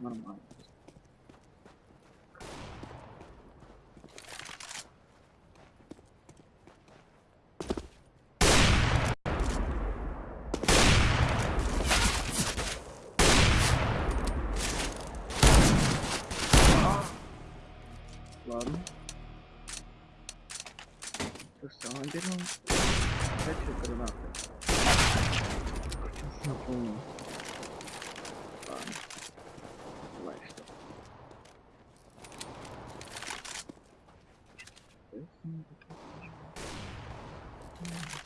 Нормально. Sandero. Sete granata. Sabão. Lá. Lá está. Thank you.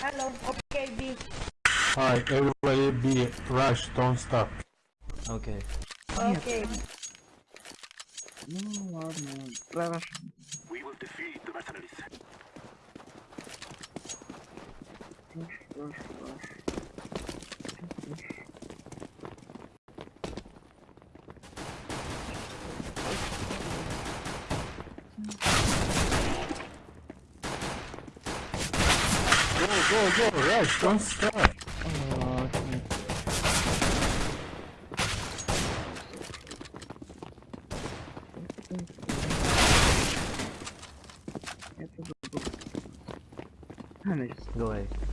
Hello, okay, B. Hi, everybody B. Rush, don't stop. Okay. Okay. No, no, no. We will defeat the mercenaries. Rush, rush, rush. go, go, rush, don't stop. Oh, go away.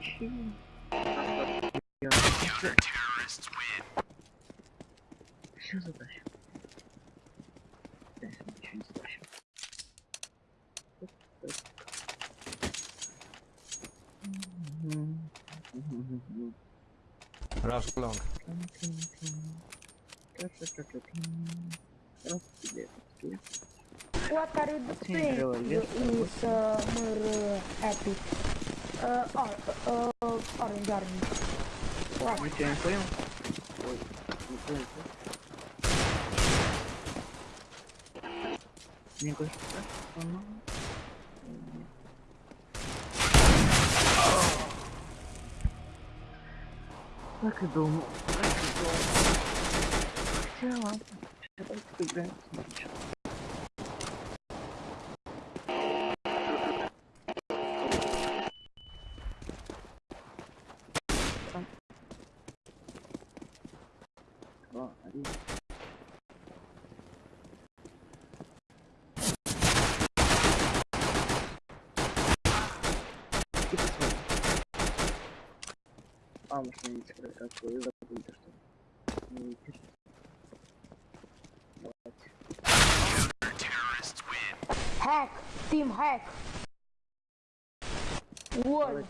Я- Всё затащил. Я сегодня ничего не мгм. Rush long. What are you doing? You is uh, more uh, epic. Uh, orange army. What? Ничего не понял? Ой, не понял. Так, оно... Нет. Так и думал, так и думал. Хотя ладно, давайте поиграем Два, один. И посмотрим. А, может не видите, как вы забыли, что не видите. Давайте. Hack! Team hack! What?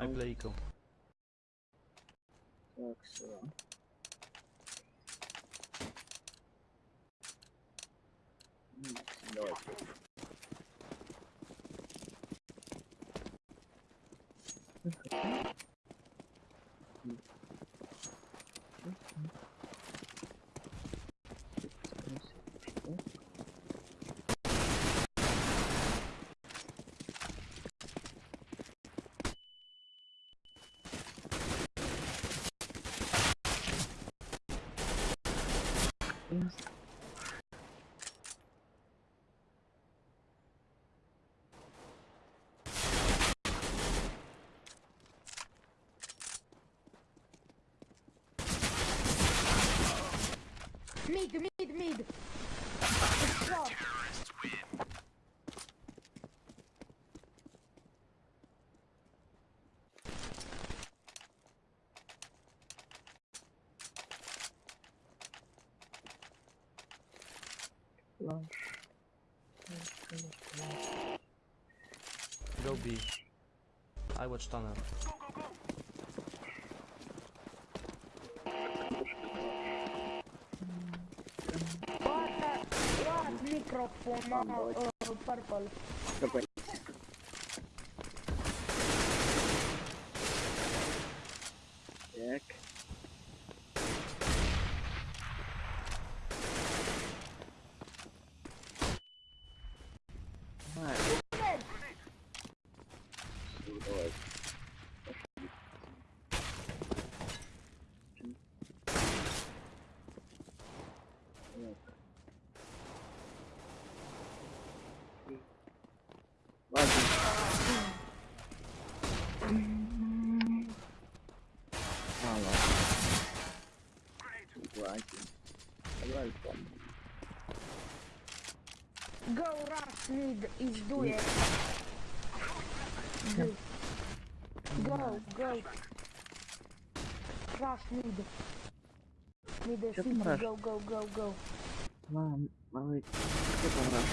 I play eco. Так, все. Давайте. things. Flash. Go B. I watch tunnel. What? What? Microphone. Uh, uh, purple. Go rush mid is do it. Go. Go, go. Rush mid. Mid Чё city, там rush? go, go, go, go. Мам, малый, что там раз?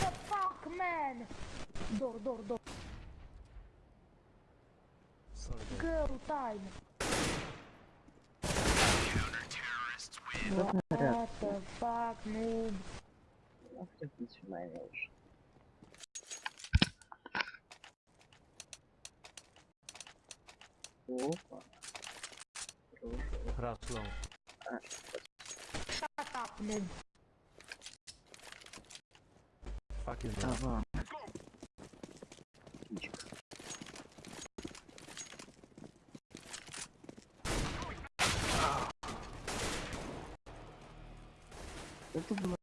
What the fuck, man? Door, door, door. Sorry. guys. Go, time. Что снаряд? What the fuck, noob? mas... Opa. Fração. Ah. Shut up, Ned. Fucking Tá. Eu tô